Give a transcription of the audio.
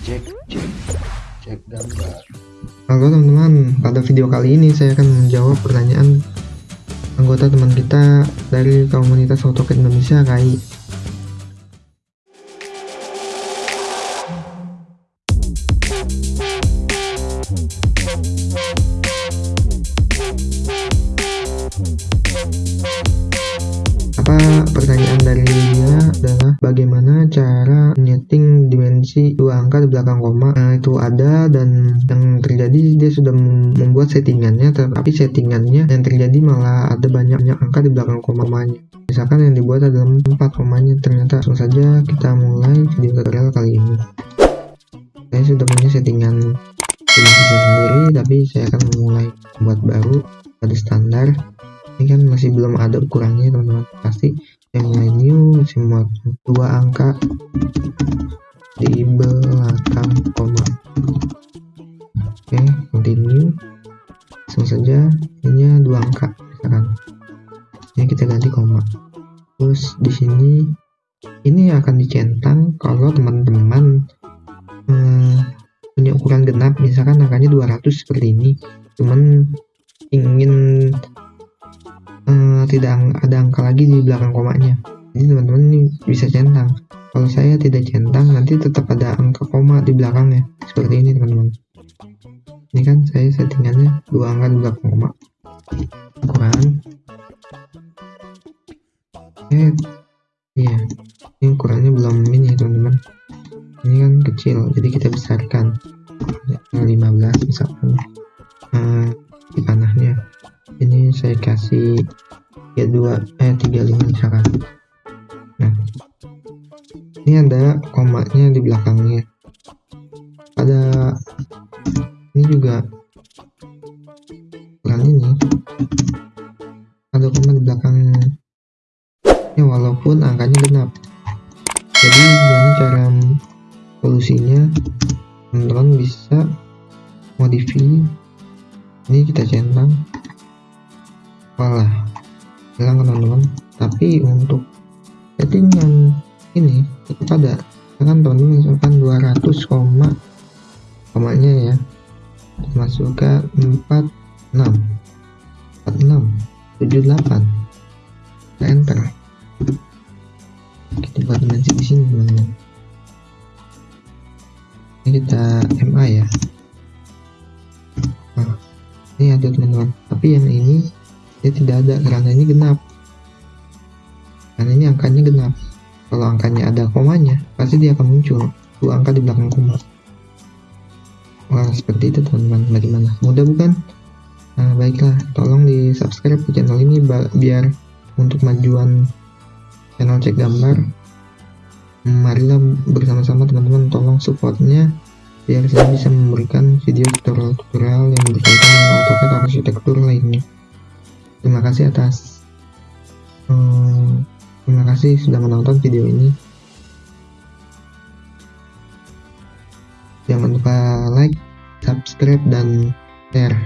cek cek cek gambar Halo teman-teman, pada video kali ini saya akan menjawab pertanyaan anggota teman kita dari komunitas AutoCAD Indonesia KAI. Apa pertanyaan dari adalah bagaimana cara menyeting dimensi dua angka di belakang koma. Nah, itu ada dan yang terjadi dia sudah membuat settingannya tapi settingannya yang terjadi malah ada banyak-banyak angka di belakang komanya misalkan yang dibuat adalah empat komanya ternyata langsung saja kita mulai video tutorial kali ini. Saya sudah punya settingan dimensi sendiri tapi saya akan memulai buat baru pada standar. Ini kan masih belum ada ukurannya teman-teman. Pasti yang new semua dua angka. Di belakang koma. Oke continue. Langsung saja ini dua angka misalkan ini kita ganti koma. Terus di sini ini akan dicentang kalau teman-teman hmm, punya ukuran genap. Misalkan angkanya 200 seperti ini. Cuman ingin tidak ada angka lagi di belakang komanya. Jadi teman-teman ini bisa centang. Kalau saya tidak centang nanti tetap ada angka koma di belakangnya. Seperti ini teman-teman. Ini kan saya settingannya dua angka di belakang koma. Ukuran. Eh iya. Ini ukurannya belum ini teman-teman. Ini kan kecil jadi kita besarkan. 15 misalkan. Uh, di panahnya. Ini saya kasih 32 eh 35 misalkan. Nah. Ini ada komanya di belakangnya. Ada ini juga. Bukan ini. Ada koma di belakangnya. Ya walaupun angkanya genap. Jadi gimana cara solusinya? Teman-teman bisa modify ini kita centang. Walah hilang teman-teman tapi untuk settingan ini tetap ada. Kan teman-teman misalkan 200 koma komanya ya masuk ke 46 46 78 kita enter. Kita buat dimensi di sini teman-teman. Ini kita MA ya. Nah, ini ada teman-teman. Tapi yang ini dia tidak ada. Karena ini genap. Karena ini angkanya genap. Kalau angkanya ada komanya pasti dia akan muncul. Dua angka di belakang koma. Wah seperti itu teman-teman. Bagaimana? Mudah bukan? Nah baiklah. Tolong di subscribe ke channel ini biar untuk majuan channel cek gambar. Marilah bersama-sama teman-teman. Tolong supportnya biar saya bisa memberikan video tutorial-tutorial yang berkaitan dengan AutoCAD arsitektur lainnya terima kasih atas hmm, terima kasih sudah menonton video ini. Jangan lupa like subscribe dan share